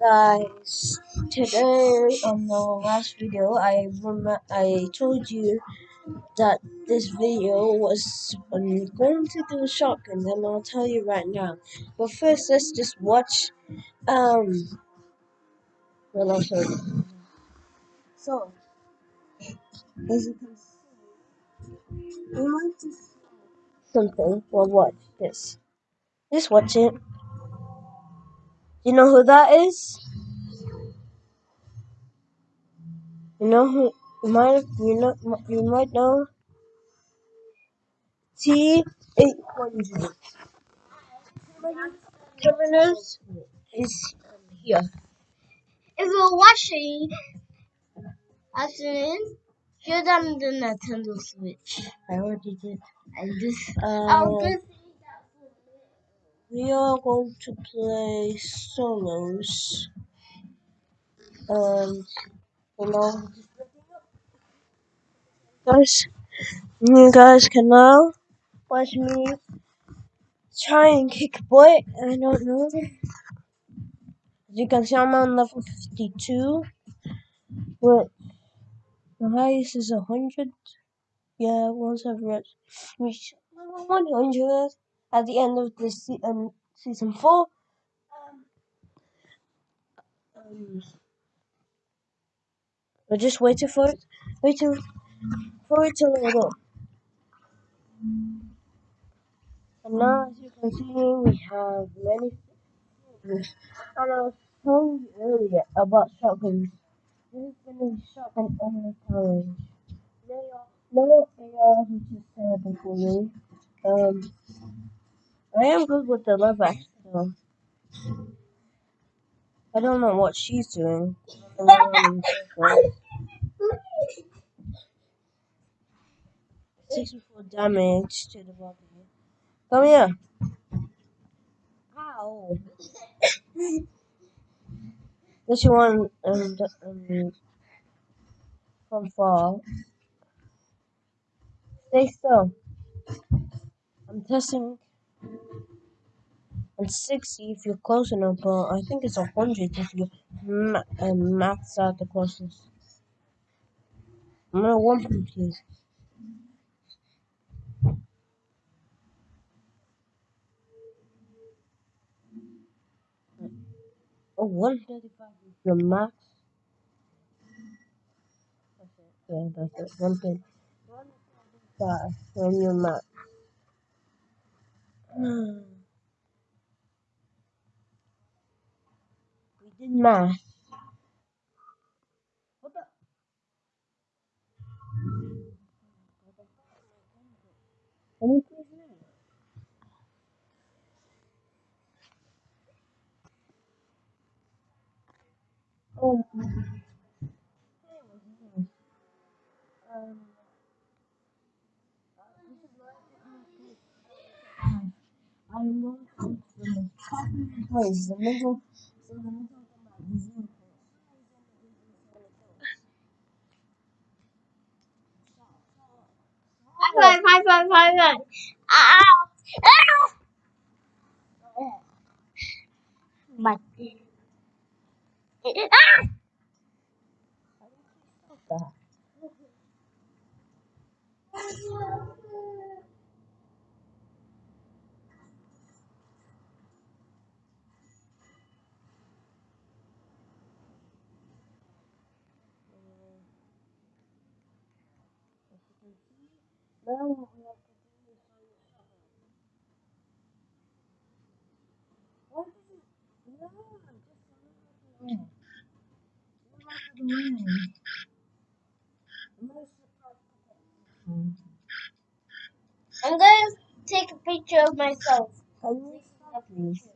guys. Today on the last video I I told you that this video was I'm going to do a shotgun and I'll tell you right now. But first let's just watch um well I'll show you so as you can see we might just something well watch this just watch it you know who that is you know who you might you know you might know T800. Terminus is here. If you're watching, afternoon, show them the Nintendo Switch. I already did. And this, Uh, I'll just we are going to play solos. And, you know, guys, you guys can now watch me try and kick butt. I don't know. As you can see, I'm on level 52. But the highest is 100. Yeah, once I've reached 100 at the end of this se- um, season 4. Um, we're just waiting for it, waiting for it to load up. And now, as you can see, we have many. And I was telling you earlier about shotguns. This is going to be shotgun only challenge. No, no AR, which is terrible for me. Um, I am good with the love though. I don't know what she's doing. 64 damage to the body. Come here. Ow. This one um, um, from far. Stay still. I'm testing on 60 if you're close enough, but I think it's 100 if you ma- um, max out the closest. I'm gonna one from please. Oh, 135 is your max. It. Yeah, that's it. 135 from your max. Now? Oh, to the middle, the middle of the zero High five, high five, high five. Ow! Ow! What to is it? No, just the. I'm. I'm gonna take a picture of myself. Can you stop please?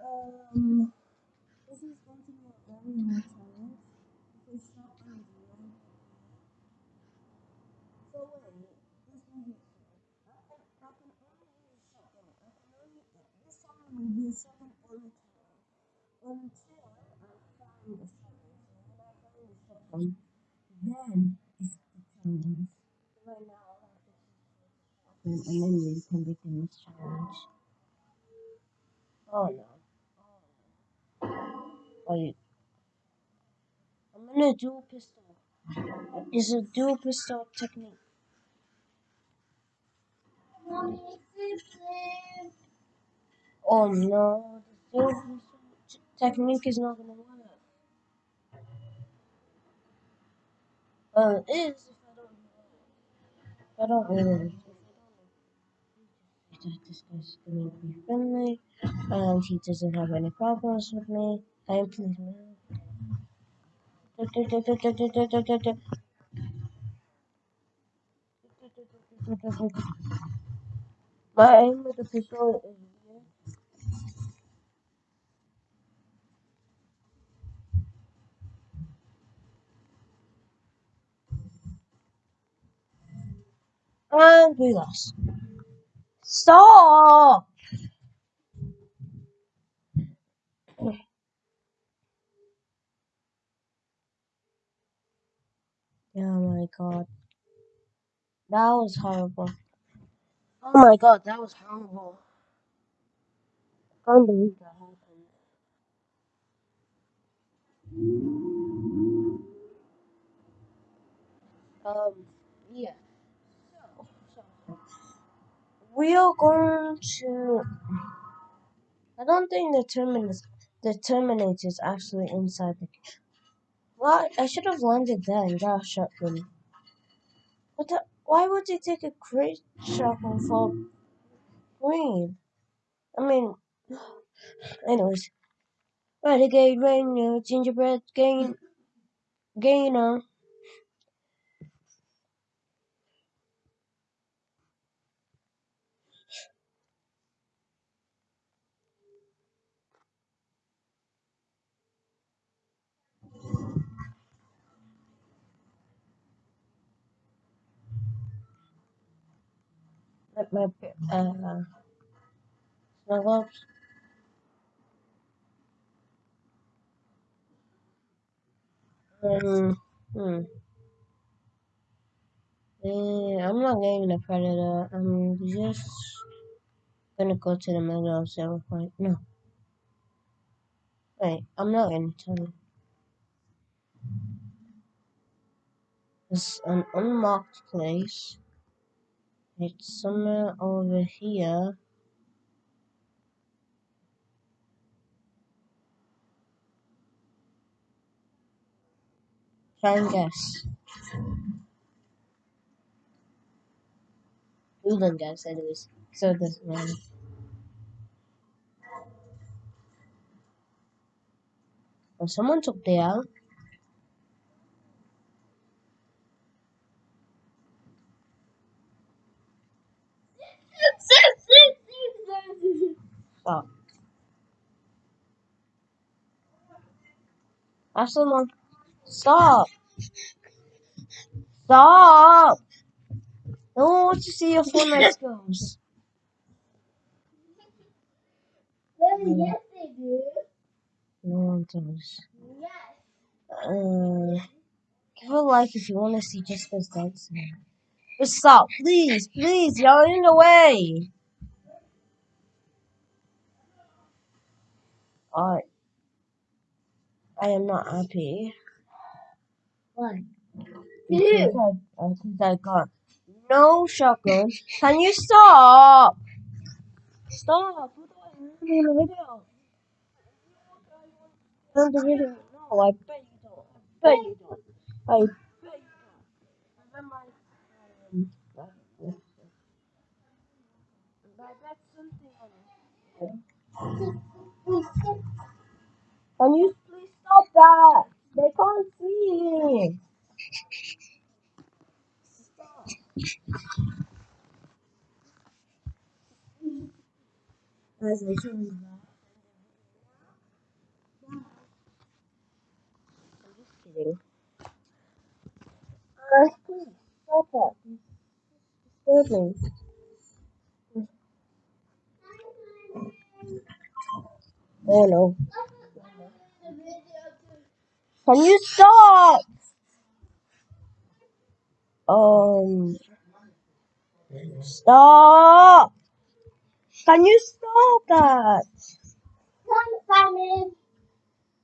Um, this is going to be a very hard challenge. Because shotgun is really So wait, this one here. I can, I can only use shotgun. I can only, this only challenge. Until I find a shotgun. So when I find shotgun, then it's the challenge. Right now, I'll have to choose shotgun and then we can begin this challenge. Oh no. Wait. I'm gonna dual pistol. It's a dual pistol technique. Mommy. Oh no, the technique is not gonna work. Well, it is if I don't. If I don't really. If I don't that this guy's gonna be friendly, and he doesn't have any problems with me. And please move. My aim with the pistol is And we lost. Stop! Oh my god. That was horrible. Oh my god, that was horrible. I can't believe that happened. Um, we are going to. I don't think the terminus, the terminator is actually inside the. What? I should have landed there and got a shotgun. What the? Why would they take a great shotgun for green? I mean, anyways. Renegade Ranger, Gingerbread Gain, Gainer. My uh, snuggle ups. Um, hmm. Eh, I'm not getting the predator. I'm just gonna go to the middle of zero point. No, wait. I'm not gonna tell you. It's an unmarked place. It's somewhere over here. Try and guess. You don't guess, anyways. So doesn't matter. Well, someone took the out. Stop. Have someone. Stop. Stop. No one wants to see your Fortnite skills. Yes, they do. No one does. Yes. Uh, give a like if you want to see Jessica's dancing. Stop, please, please, y'all in the way. Alright. I am not happy. Why? Because I, uh, I got no shotgun. Can you stop? Stop. What do in the video? In the video. No, I bet you don't. I bet you don't. I bet you don't. I bet my, um, I bet something on it. Can you please stop that? They can't see. Stop. As I you that. I'm just kidding. Uh, please stop that. Disturbing. Oh no. Can you stop? Um. Stop. Can you stop that?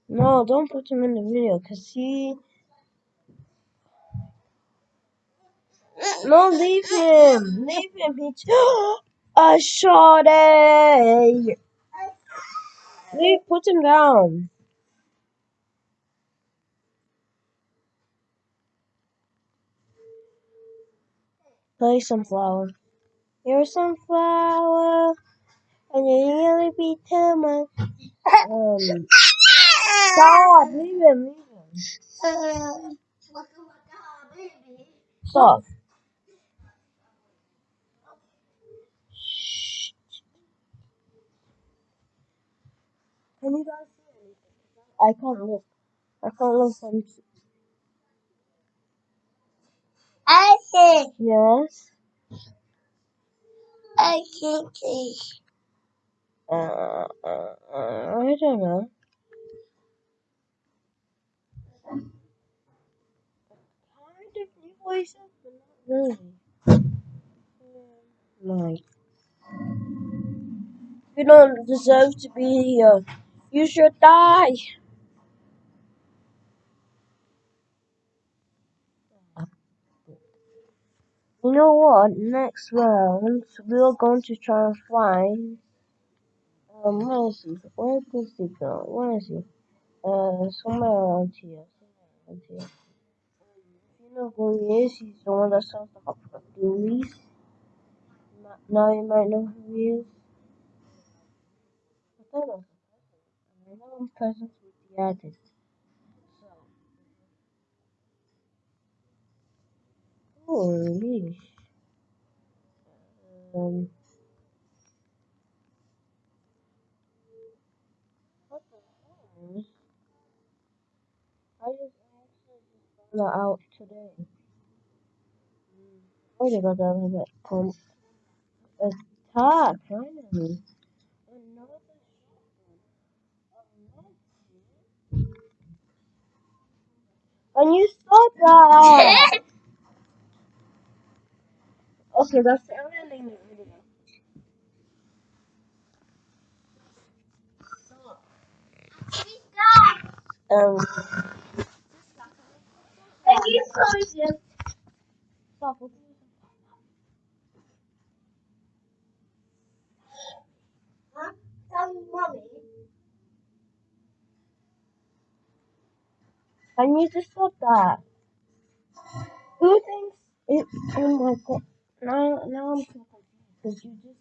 No, don't put him in the video, cause he. No, leave him. Leave him. He. A shorty. Leave. Put him down. Play sunflower. You're a sunflower, and you really be too much. Um. Stop. Leave him. Leave him. Stop. Can you guys see anything? I can't look. I can't look from. I think Yes. I think see. Uh, uh, uh, I don't know. Kind of new voices, but not really. Like, you don't deserve to be here. You should die. You know what? Next round, we're going to try and find. Um, where is he? Where does he go? Where is he? Uh, somewhere around here. Somewhere around here. You know who he is, he's the one that sells the hot Dualies. Now you might know who he is. I. I know him presents with the artist. So, holy. Um, what the hell? I just actually just found out today. Wait about that a bit. Come, attack, finally. And you saw that! okay, that's the only thing in the video. Um, Thank you so much. stop. Huh? Tell mommy. And need to stop that. Who thinks it? Oh my god! Now, now I'm so confused because you just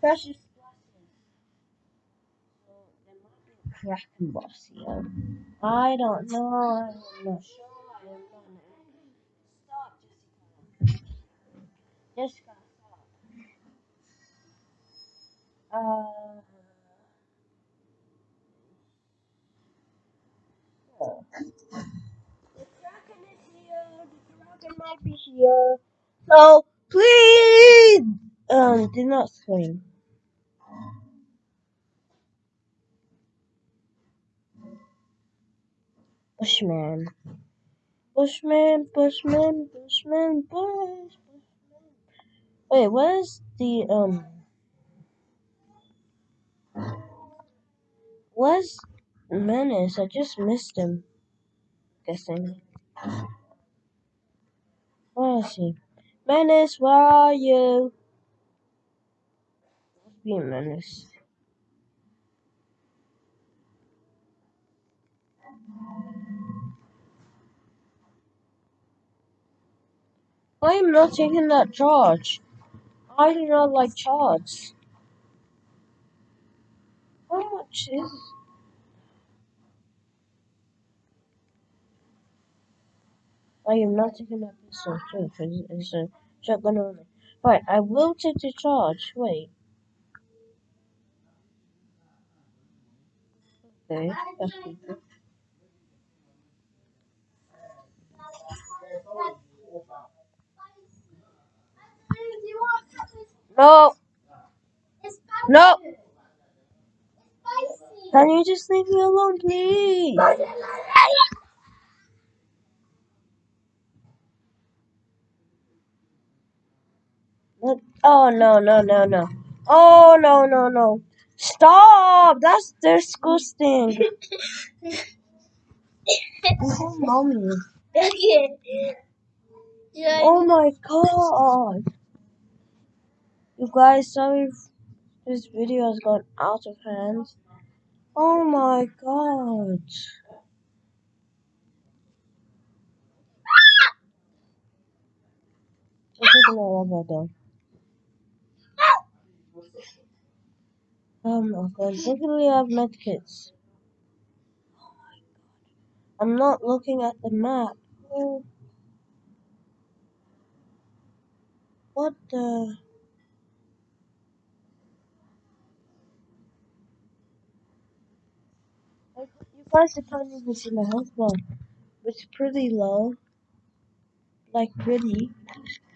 precious glasses. So there might be a Kraken boss here. I don't know. I'm not sure. I am not. Stop, Jessica. Jessica, stop. Uh. so. The Kraken is here. The Kraken might be here. So please, um, do not scream. Bushman. Bushman, Bushman, Bushman, Bush, Bushman. Wait, where's the, um, where's Menace? I just missed him. Guessing. He? Menace, where are you? Be a Menace. I am not taking that charge. I do not like charge. How much is I am not taking that pistol too, because it's a shotgun only. Right, I will take the charge. Wait. Okay, that's good. No, no. Can you just leave me alone, please? Look- Oh no, no, no, no. Oh no, no, no. Stop! That's disgusting. oh, mommy. Okay. Yeah. Oh my god. You guys, sorry if this video has gone out of hand. Oh my god. I'm taking a rubber though. Um, oh, oh my god. Luckily I have medkits. I'm not looking at the map. Oh. What the? You guys can't even see my health bar. It's pretty low. Like pretty.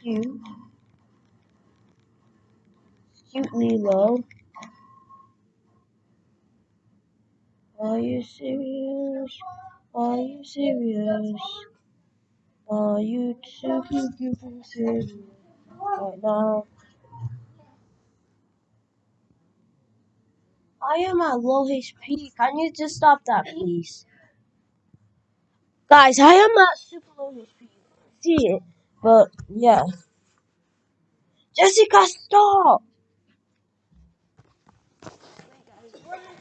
Cute. Cutely low. Are you serious? Are you serious? Are you too serious right now? I am at low HP. Can you just stop that, please? Guys, I am at super low HP. See it? But, yeah. Jessica, stop!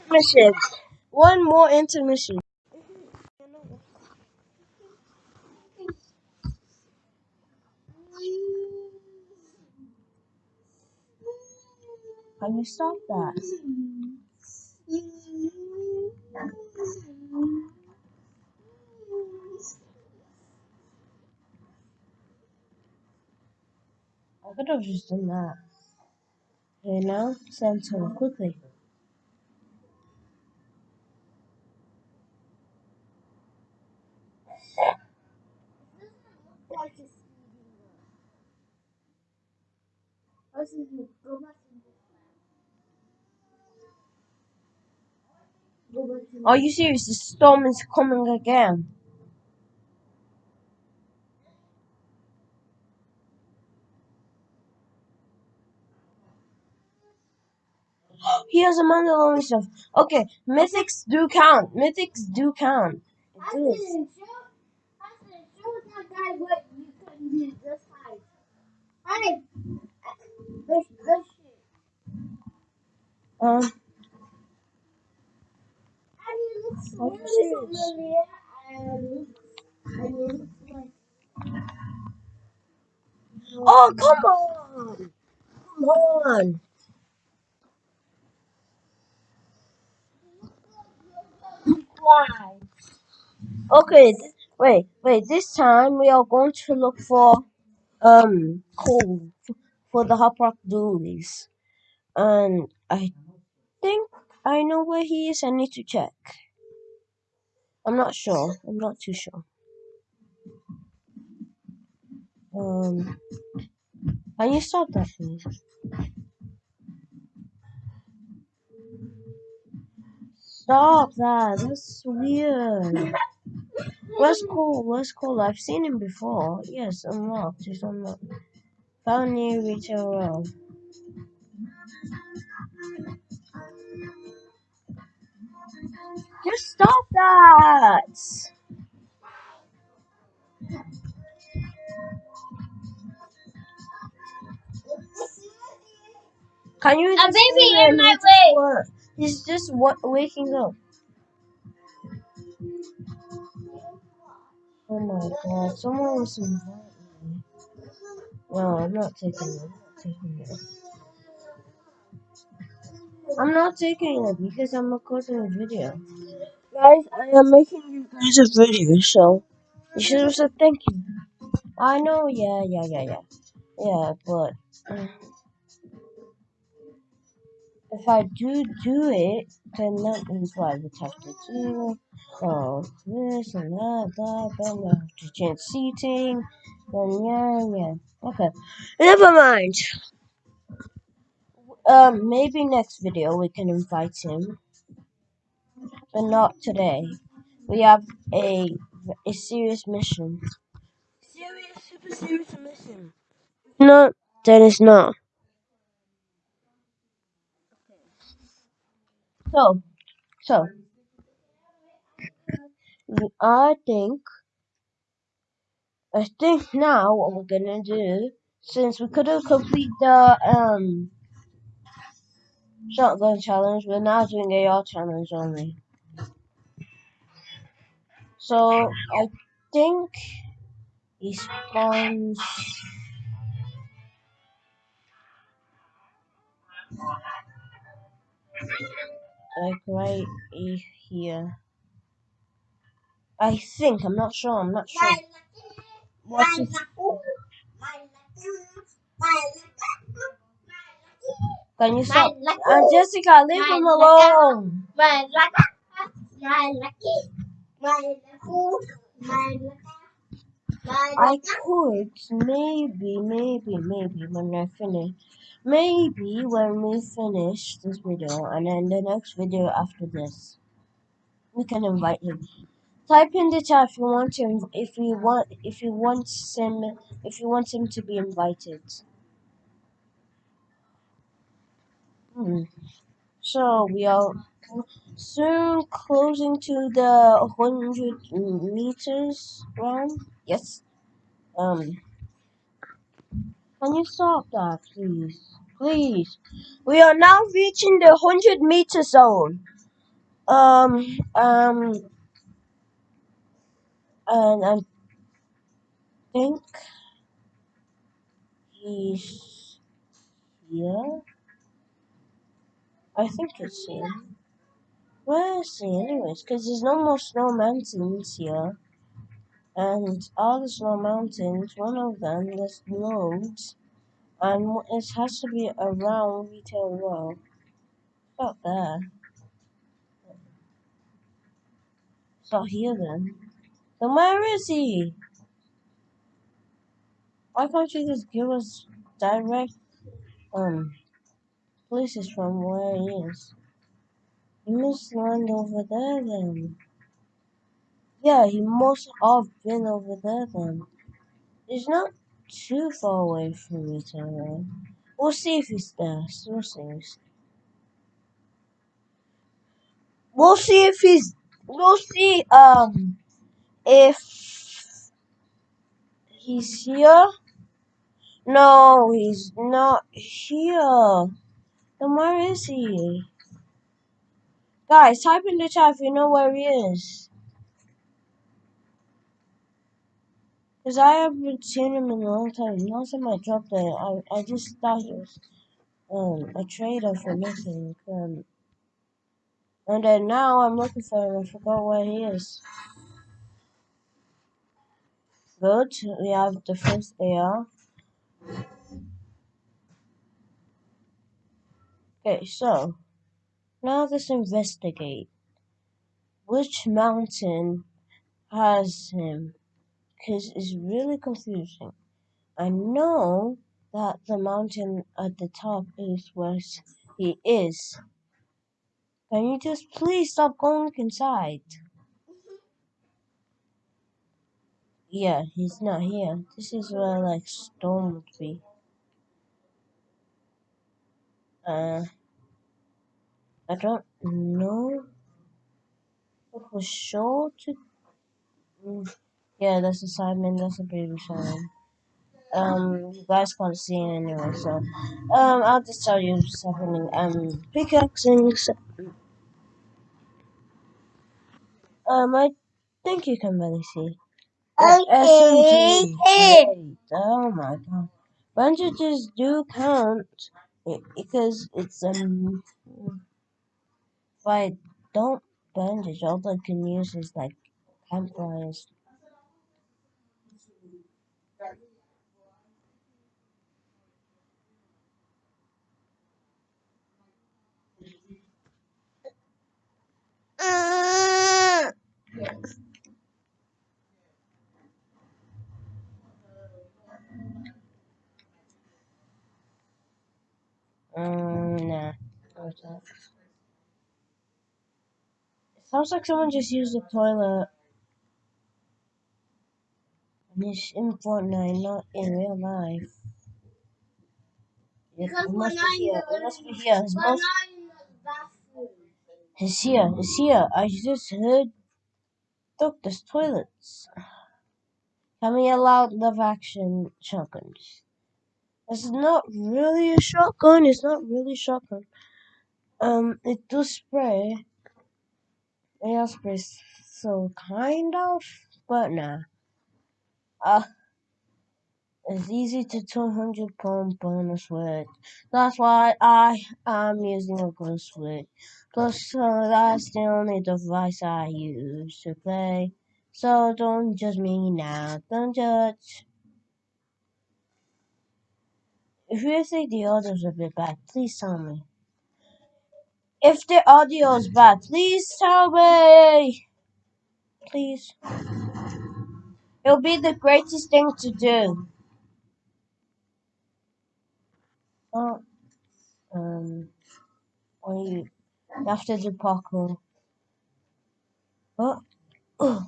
Intermission. One more intermission. Can you stop that? I could have just done that. Okay, now send someone quickly. Are you serious? The storm is coming again. He has a Mandalorian stuff. Okay, mythics do count. Mythics do count. I didn't show. I said, show that guy what you couldn't do this time. Hey, this, this shit. Oh, come on. Come on. Why? Okay, th- wait, wait. This time we are going to look for um Cole for the Hop Rock Dualies, and I think I know where he is. I need to check. I'm not sure. I'm not too sure. Um, can you stop that, please? Stop that. That's weird. Where's Cole? Where's Cole? I've seen him before. Yes, unlocked. He's unlocked. Found near retail row. Just stop that! Can you A baby in my way. wa- He's just wa- waking up. Oh my god, someone was me. No, I'm not taking it. I'm not taking it. I'm not taking it because I'm recording a video. Guys, I am making you guys a video, so you should have said thank you. I know, yeah, yeah, yeah, yeah. Yeah, but uh, if I do do it, then that means what? I would have to do oh, this and that, that, then I have to change seating. Then, yeah, yeah. Okay. Never mind. Um, maybe next video we can invite him, but not today. We have a a serious mission. Serious, super serious mission. No, then it's not. So, so I think, I think now what we're gonna do, since we couldn't complete the um shotgun challenge, we're now doing AR challenge only. So I think he spawns like right here. I think I'm not sure. I'm not sure. What's his Can you stop? Uh, Jessica, leave him alone. I could maybe, maybe, maybe when I finish, maybe when we finish this video and then the next video after this, we can invite him. Type in the chat if you want him, if you want, if you want him, if you want him to be invited. Hmm. So we are soon closing to the hundred meters round. Yes. Um. Can you stop that, please? Please. We are now reaching the 100 meter zone. Um, um, and I think he's here. I think it's here. Where is he, anyways? Because there's no more snow mountains here. And all the snow mountains, one of them, there's loads. And it has to be around Retail Row. Not there. It's here then. Then where is he? Why can't you just give us direct um places from where he is? He must land over there then. Yeah, he must have been over there then. He's not too far away from Retail Row. We'll see if he's there. We'll see. We'll see if he's. We'll see um if he's here. No, he's not here. Then where is he? Guys, type in the chat if you know where he is. Because I haven't seen him in a long time. Last time I dropped it, I, I just thought he was um, a trader for nothing. Um, and then now I'm looking for him. I forgot where he is. Good. We have the first AR. Okay, so now let's investigate. Which mountain has him? Because it's really confusing. I know that the mountain at the top is where he is. Can you just please stop going inside? Yeah, he's not here. This is where like storm would be. Uh, I don't know for sure to. Mm, Yeah, that's a Simon. That's a baby Simon. Um, you guys can't see it anyway, so um, I'll just tell you what's happening. Um, pickaxing. Um, I think you can really see. The SMG. Oh my god. Bandages do count because it's um. If I don't bandage, all I can use is like campfires. Um, nah. What's that? It sounds like someone just used the toilet. And it's in Fortnite, not in real life. It, Because it must be here. It must be here. It must, not in the bathroom. It's here, it's here. I just heard Doctor's toilets. Can we allow lever action shotguns? It's not really a shotgun, it's not really shotgun. Um, it does spray. Air spray, so kind of, but nah. Uh, it's easy to 200 pound bonus with. That's why I am using a gun switch. Plus, uh, that's the only device I use to play. So don't judge me now. Don't judge. If you think the audio's a bit bad, please tell me. If the audio is bad, please tell me. Please. It'll be the greatest thing to do. Oh, um, you have to do parkour. Oh, oh,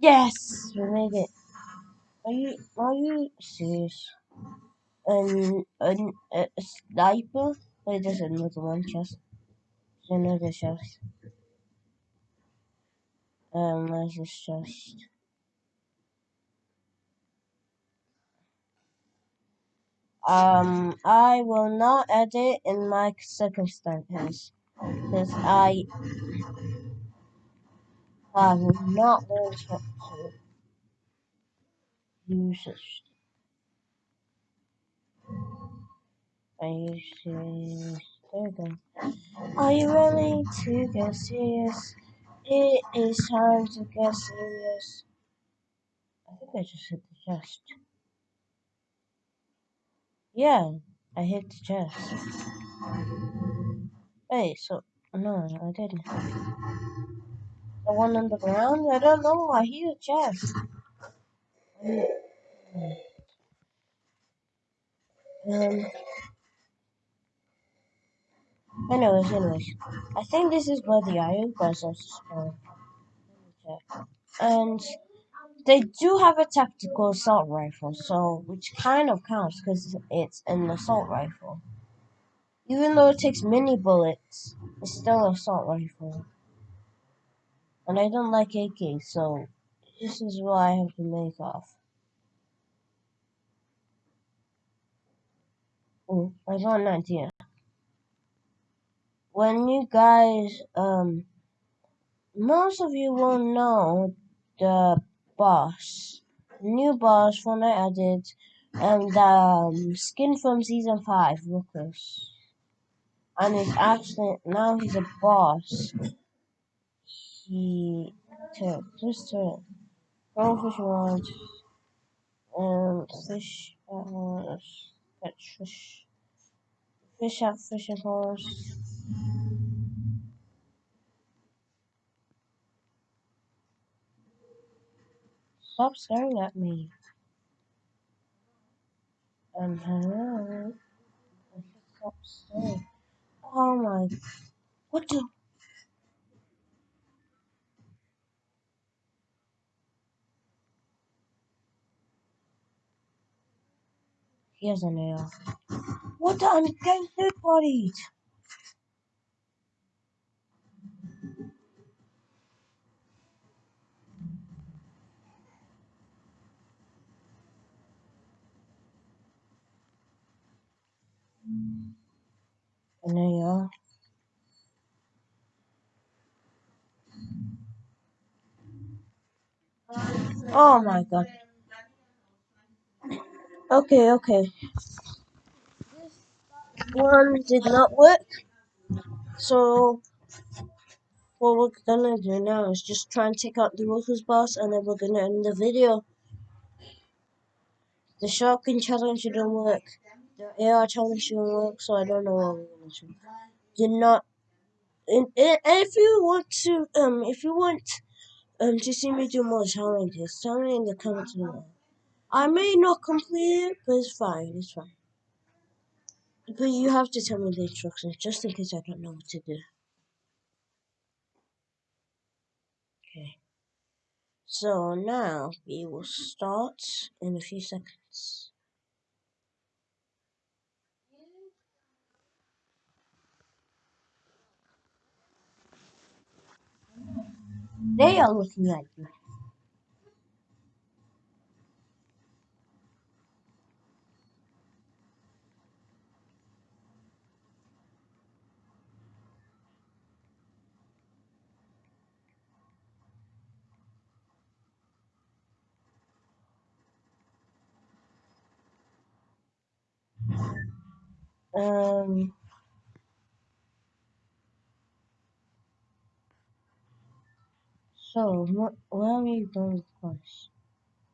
yes, we made it. Are you, are you serious? Um, an, a, sniper? Wait, there's another one chest. There's another chest. Um, where's this chest? Um, I will not edit in my circumstances because I have not learned how to use it. You serious? There we go. Are you ready to get serious? It is time to get serious. I think I just hit the chest. Yeah, I hit the chest. Hey, so no, I didn't. The one on the ground? I don't know. I hit the chest. Um. Anyways, anyways, I think this is where the iron puzzles spawn. Check. And they do have a tactical assault rifle, so which kind of counts because it's an assault rifle. Even though it takes mini bullets, it's still an assault rifle. And I don't like AK, so this is what I have to make off. Oh, I got an idea. When you guys, um, most of you will know the boss, new boss Fortnite added, and the um, skin from season five, Lucas. And he's actually now he's a boss. He took just took goldfish rod and fish uh, catch fish fish out fishing horse. Stop staring at me. Um, hello. Stop staring. Oh my! What the? He has a nail. What the? I'm getting third bodied. There you are. Oh my god. Okay, okay. One did not work. So what we're gonna do now is just try and take out the workers boss and then we're gonna end the video. The shotgun challenge didn't work. The AR challenge didn't work, so I don't know what we're gonna do. Did not and, and if you want to um if you want um to see me do more challenges, tell me in the comments below. I may not complete it, but it's fine, it's fine. But you have to tell me the instructions just in case I don't know what to do. Okay. So now we will start in a few seconds. They are looking at you. Um. So, where are we going first?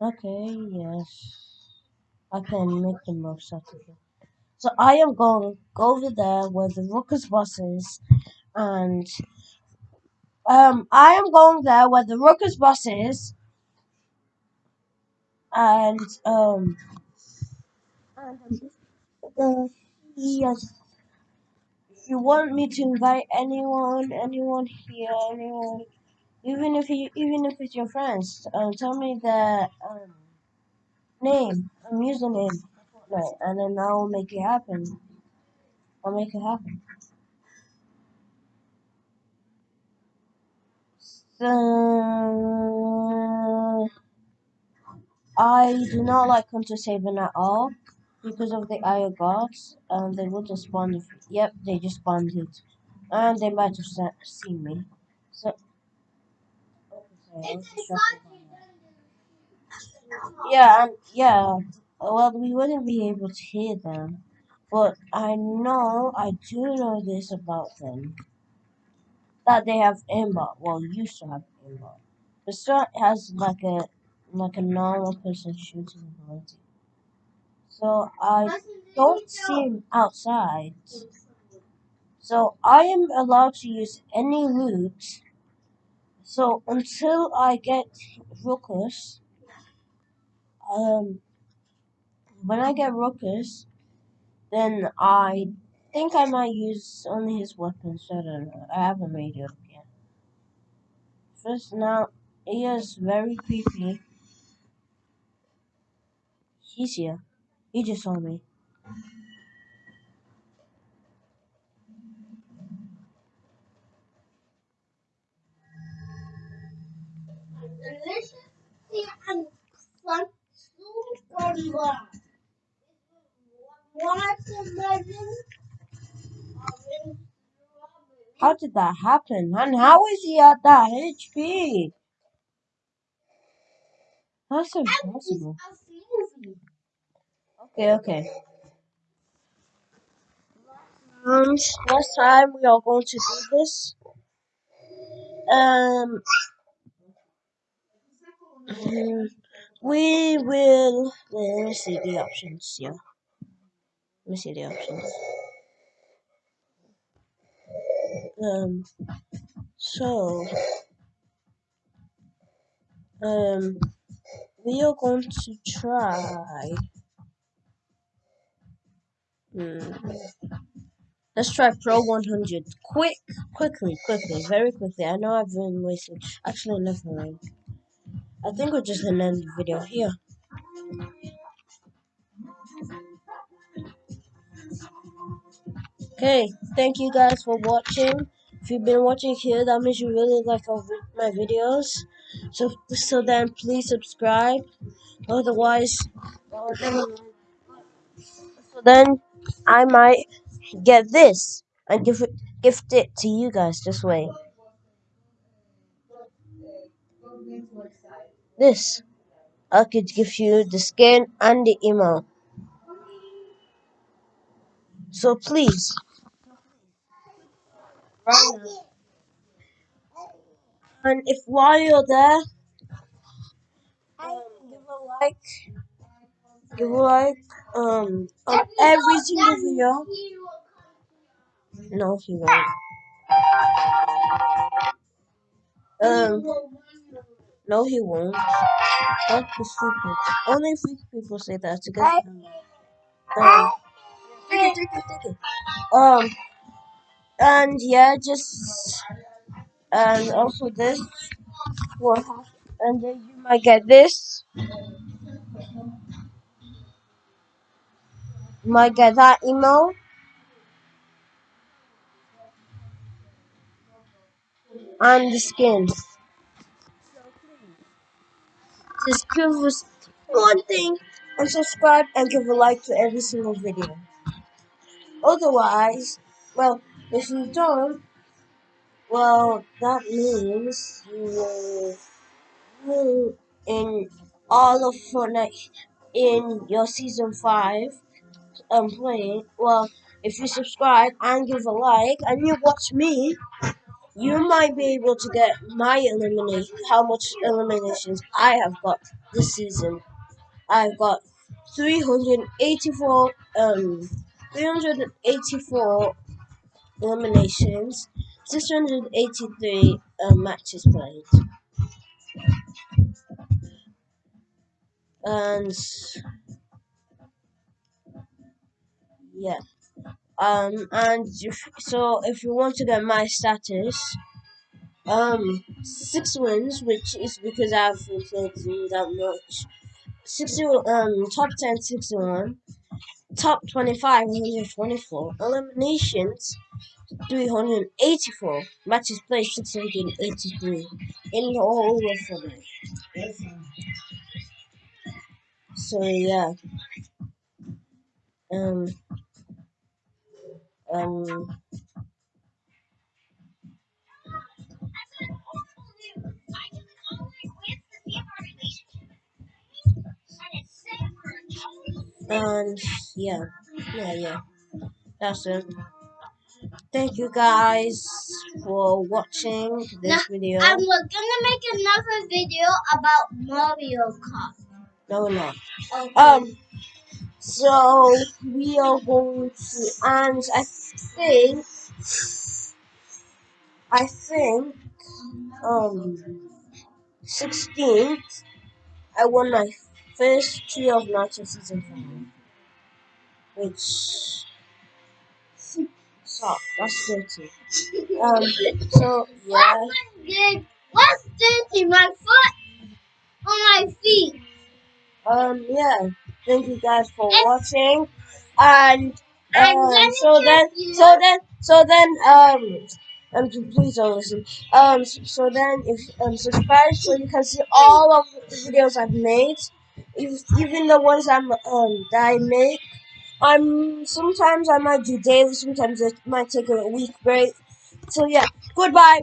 Okay, yes. I can make the most out of it. So I am going over there where the Ruckus bus is, and um, I am going there where the Ruckus bus is, and um, yes, you want me to invite anyone, anyone here, anyone, even if you, even if it's your friends, um, tell me the um name, um, username, Fortnite, and then I'll make it happen. I'll make it happen. So I do not like Hunter Saban at all because of the Eye of Gods. Um, they would have spawned. Yep, they just spawned it, and they might have seen me. So okay, I'll It's just a shut it country. Yeah, and yeah. Well, we wouldn't be able to hear them, but I know I do know this about them that they have aimbot. Well, used to have aimbot. The start has like a like a normal person shooting ability. So I don't see him outside. So I am allowed to use any loot. So until I get Ruckus, um, when I get Ruckus, then I think I might use only his weapons. I don't know. I haven't made it up yet. First now, he is very creepy. He's here. He just saw me. How did that happen? And how is he at that HP? That's impossible. Okay, okay. And next time we are going to do this. Um, we will. Let me see the options. Yeah, let me see the options. Um, so um, we are going to try. Hmm. Let's try Pro 100. Quick, quickly, quickly, very quickly. I know I've been wasting. Actually, never mind. I think we're just gonna end the video here. Okay, thank you guys for watching. If you've been watching here, that means you really like my videos. So, so then please subscribe. Otherwise, so then I might get this and give it, gift it to you guys. Just wait. This. I could give you the skin and the email. So please. And if while you're there, um, give a like, give a like, um, on every single video. No, he won't. Um, no, he won't. Don't be stupid. Only three people say that to get him. Um, take it, take it, take it. Um, and yeah, just and also this will happen, and then you might get this. You might get that email. and the skins. Just give us one thing and subscribe and give a like to every single video. Otherwise, well, if you don't, well, that means you will will in all of Fortnite in your season five um playing. Well, if you subscribe and give a like and you watch me, you might be able to get my elimination. How much eliminations I have got this season? I've got 384 um 384 eliminations, 683 um, matches played. And yeah. Um and if, so if you want to get my status, um six wins, which is because I haven't played that much. 60 um top 10 61 top 25 124 eliminations 384 matches played 683 in the whole of Fortnite. So yeah. Um um and yeah. Yeah, yeah. That's it. Thank you guys for watching this Now, video. And we're gonna make another video about Mario Kart. No, no. Okay. Um, so we are going to, and I think, I think, um, 16th, I won my first Trio of Nacho season 5, which so That's dirty. Um, so yeah, What what's dirty? My foot on my feet. um, yeah. Thank you guys for watching, and um, so then, so then, so then, um, and please don't listen. Um, so then, if um, subscribe so you can see all of the videos I've made, if, even the ones I'm um that I make. I'm sometimes I might do daily, sometimes it might take a week break. So yeah, goodbye.